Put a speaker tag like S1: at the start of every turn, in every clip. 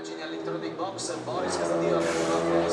S1: immagini all'interno dei box, Boris Castillo ha fatto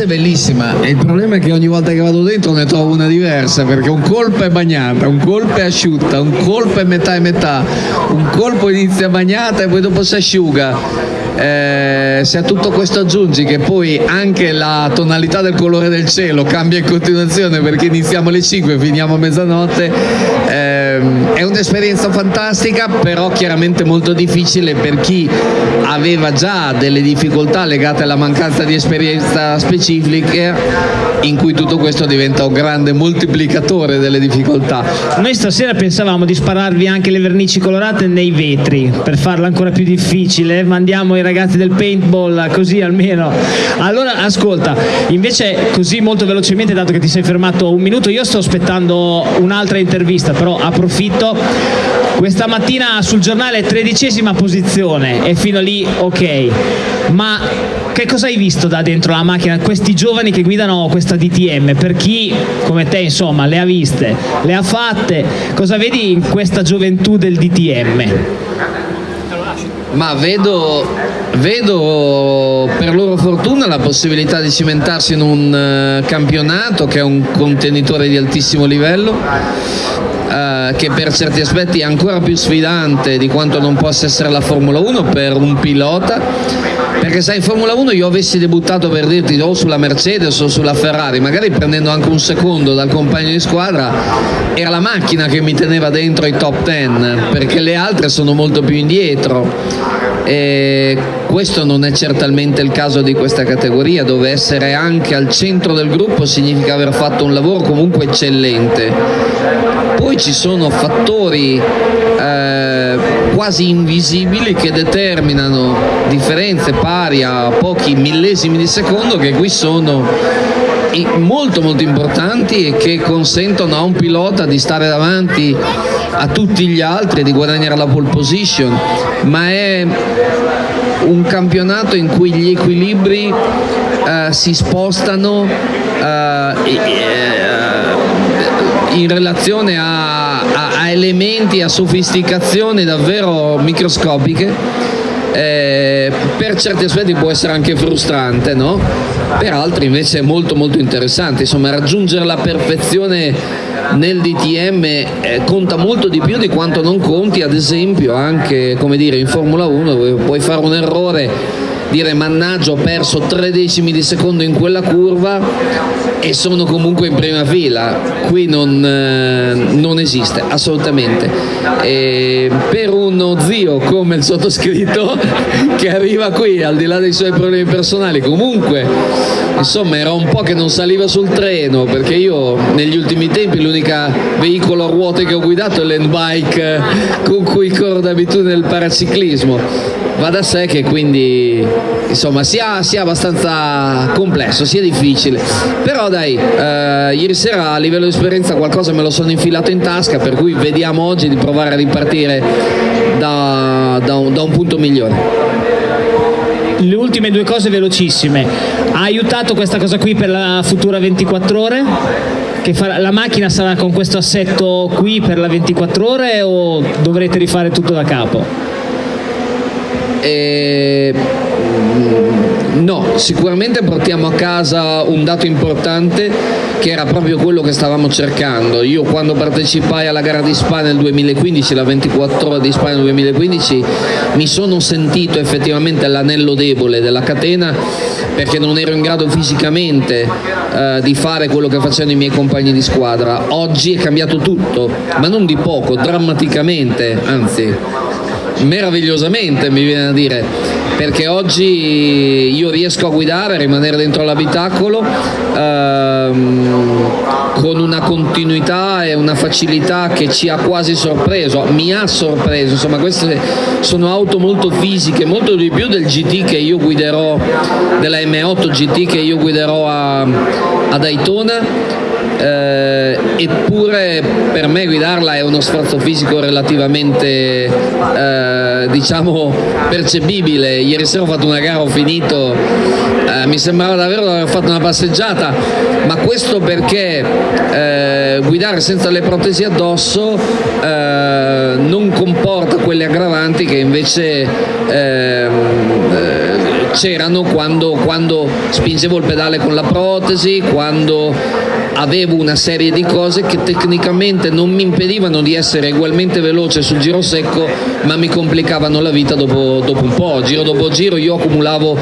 S2: Pista è bellissima e il problema è che ogni volta che vado dentro ne trovo una diversa perché un colpo è bagnata, un colpo è asciutta, un colpo è metà e metà, un colpo inizia bagnata e poi dopo si asciuga. Eh, se a tutto questo aggiungi che poi anche la tonalità del colore del cielo cambia in continuazione perché iniziamo alle 5 e finiamo a mezzanotte, ehm, è un'esperienza fantastica però chiaramente molto difficile per chi aveva già delle difficoltà legate alla mancanza di esperienza specifica in cui tutto questo diventa un grande moltiplicatore delle difficoltà.
S3: Noi stasera pensavamo di spararvi anche le vernici colorate nei vetri per farla ancora più difficile. Mandiamo i ragazzi del paintball così almeno. Allora, ascolta, invece così molto velocemente, dato che ti sei fermato un minuto, io sto aspettando un'altra intervista, però approfitto. Questa mattina sul giornale tredicesima posizione e fino lì ok. Ma che cosa hai visto da dentro la macchina? Questi giovani che guidano questa DTM, per chi come te insomma le ha viste, le ha fatte, cosa vedi in questa gioventù del DTM?
S2: Ma vedo, vedo loro fortuna la possibilità di cimentarsi in un eh, campionato che è un contenitore di altissimo livello, eh, che per certi aspetti è ancora più sfidante di quanto non possa essere la Formula 1 per un pilota. Perché sai, in Formula 1 io avessi debuttato per dirti o sulla Mercedes o sulla Ferrari, magari prendendo anche un secondo dal compagno di squadra, era la macchina che mi teneva dentro i top 10, perché le altre sono molto più indietro. E questo non è certamente il caso di questa categoria, dove essere anche al centro del gruppo significa aver fatto un lavoro comunque eccellente. Poi ci sono fattori eh, quasi invisibili che determinano differenze pari a pochi millesimi di secondo che qui sono molto molto importanti e che consentono a un pilota di stare davanti a tutti gli altri e di guadagnare la pole position, ma è un campionato in cui gli equilibri eh, si spostano eh, e- e- in relazione a, a- a elementi, a sofisticazioni davvero microscopiche. Eh, per certi aspetti può essere anche frustrante, no? per altri invece è molto molto interessante. Insomma, raggiungere la perfezione nel DTM eh, conta molto di più di quanto non conti, ad esempio, anche dire, in Formula 1 dove puoi fare un errore dire mannaggia ho perso tre decimi di secondo in quella curva e sono comunque in prima fila, qui non, eh, non esiste assolutamente. E per uno zio come il sottoscritto che arriva qui al di là dei suoi problemi personali, comunque insomma era un po' che non saliva sul treno perché io negli ultimi tempi l'unica veicolo a ruote che ho guidato è l'endbike con cui corro d'abitudine nel paraciclismo va da sé che quindi insomma sia, sia abbastanza complesso sia difficile però dai eh, ieri sera a livello di esperienza qualcosa me lo sono infilato in tasca per cui vediamo oggi di provare a ripartire da, da, un, da un punto migliore
S3: le ultime due cose velocissime. Ha aiutato questa cosa qui per la futura 24 ore? Che farà, la macchina sarà con questo assetto qui per la 24 ore o dovrete rifare tutto da capo?
S2: E... No, sicuramente portiamo a casa un dato importante che era proprio quello che stavamo cercando. Io quando partecipai alla gara di Spa nel 2015, la 24 ore di Spa nel 2015, mi sono sentito effettivamente l'anello debole della catena perché non ero in grado fisicamente eh, di fare quello che facevano i miei compagni di squadra. Oggi è cambiato tutto, ma non di poco, drammaticamente, anzi meravigliosamente mi viene a dire perché oggi io riesco a guidare, a rimanere dentro l'abitacolo ehm, con una continuità e una facilità che ci ha quasi sorpreso, mi ha sorpreso, insomma queste sono auto molto fisiche, molto di più del GT che io guiderò, della M8 GT che io guiderò a, a Daytona eh, eppure per me guidarla è uno sforzo fisico relativamente eh, diciamo percepibile. Ieri sera ho fatto una gara ho finito eh, mi sembrava davvero di aver fatto una passeggiata ma questo perché eh, guidare senza le protesi addosso eh, non comporta quelle aggravanti che invece ehm, eh, c'erano quando, quando spingevo il pedale con la protesi, quando avevo una serie di cose che tecnicamente non mi impedivano di essere ugualmente veloce sul giro secco ma mi complicavano la vita dopo, dopo un po', giro dopo giro io accumulavo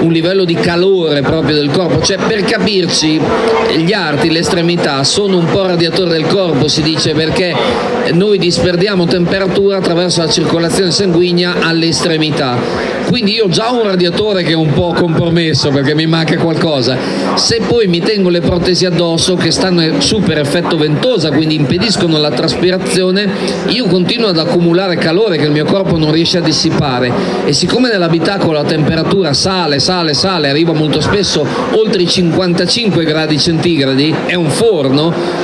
S2: un livello di calore proprio del corpo, cioè per capirci gli arti, le estremità sono un po' radiatore del corpo si dice perché noi disperdiamo temperatura attraverso la circolazione sanguigna alle estremità quindi io ho già un radiatore che è un po' compromesso perché mi manca qualcosa. Se poi mi tengo le protesi addosso che stanno super effetto ventosa quindi impediscono la traspirazione io continuo ad accumulare calore che il mio corpo non riesce a dissipare. E siccome nell'abitacolo la temperatura sale, sale, sale arriva molto spesso oltre i 55 gradi centigradi è un forno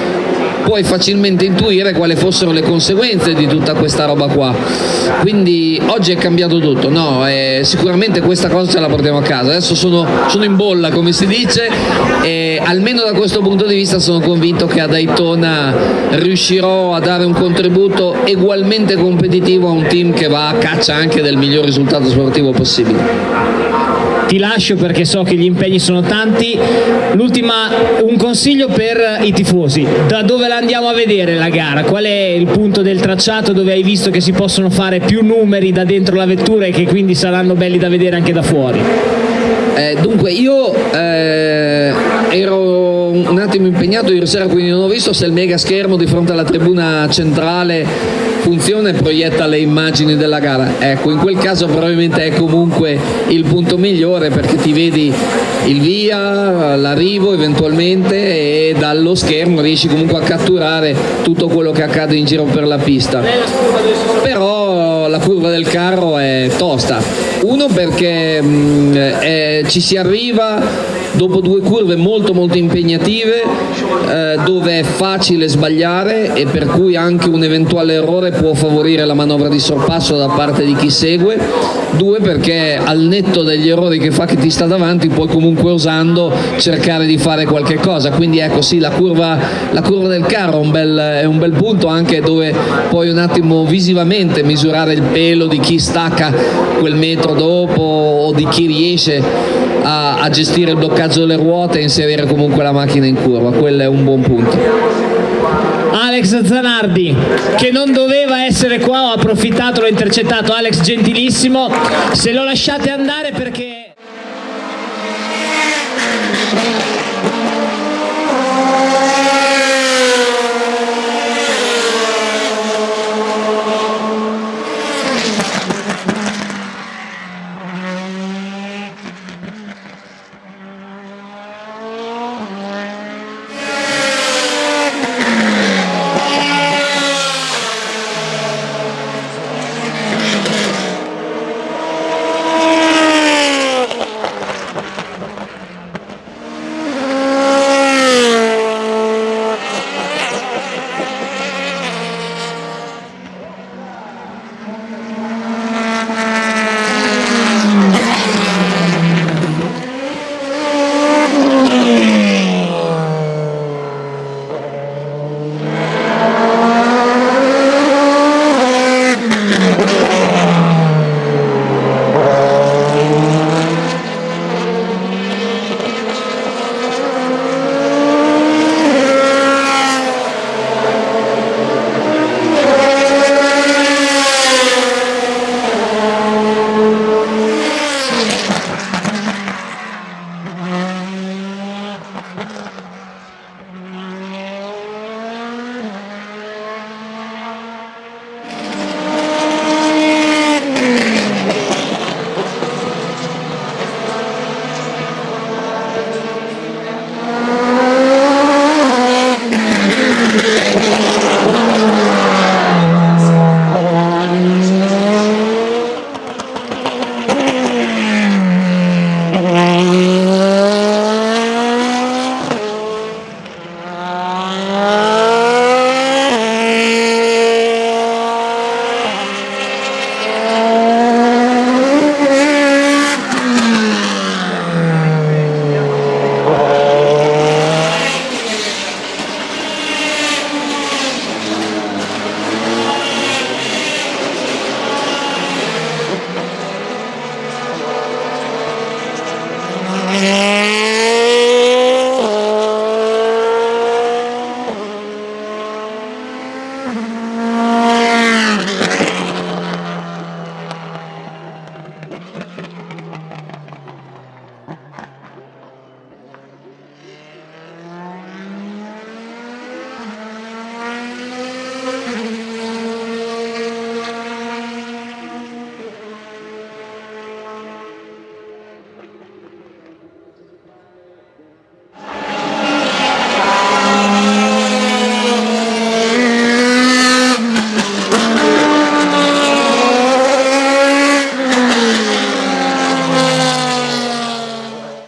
S2: puoi facilmente intuire quali fossero le conseguenze di tutta questa roba qua. Quindi oggi è cambiato tutto, no, eh, sicuramente questa cosa ce la portiamo a casa. Adesso sono, sono in bolla, come si dice, e almeno da questo punto di vista sono convinto che a Daytona riuscirò a dare un contributo ugualmente competitivo a un team che va a caccia anche del miglior risultato sportivo possibile
S3: ti lascio perché so che gli impegni sono tanti. L'ultima, un consiglio per i tifosi, da dove la andiamo a vedere la gara? Qual è il punto del tracciato dove hai visto che si possono fare più numeri da dentro la vettura e che quindi saranno belli da vedere anche da fuori?
S2: Eh, dunque io eh, ero un attimo impegnato ieri sera quindi non ho visto se il mega schermo di fronte alla tribuna centrale funziona e proietta le immagini della gara. Ecco, in quel caso probabilmente è comunque il punto migliore perché ti vedi il via, l'arrivo eventualmente e dallo schermo riesci comunque a catturare tutto quello che accade in giro per la pista. Però la curva del carro è tosta. Uno perché mh, è, ci si arriva dopo due curve molto molto impegnative eh, dove è facile sbagliare e per cui anche un eventuale errore può favorire la manovra di sorpasso da parte di chi segue. Due perché al netto degli errori che fa chi ti sta davanti puoi comunque osando cercare di fare qualche cosa. Quindi ecco sì la curva, la curva del carro è un, bel, è un bel punto anche dove puoi un attimo visivamente misurare il pelo di chi stacca quel metro dopo o di chi riesce a, a gestire il bloccaggio delle ruote e inserire comunque la macchina in curva, quello è un buon punto.
S3: Alex Zanardi che non doveva essere qua, ho approfittato, l'ho intercettato, Alex gentilissimo, se lo lasciate andare perché...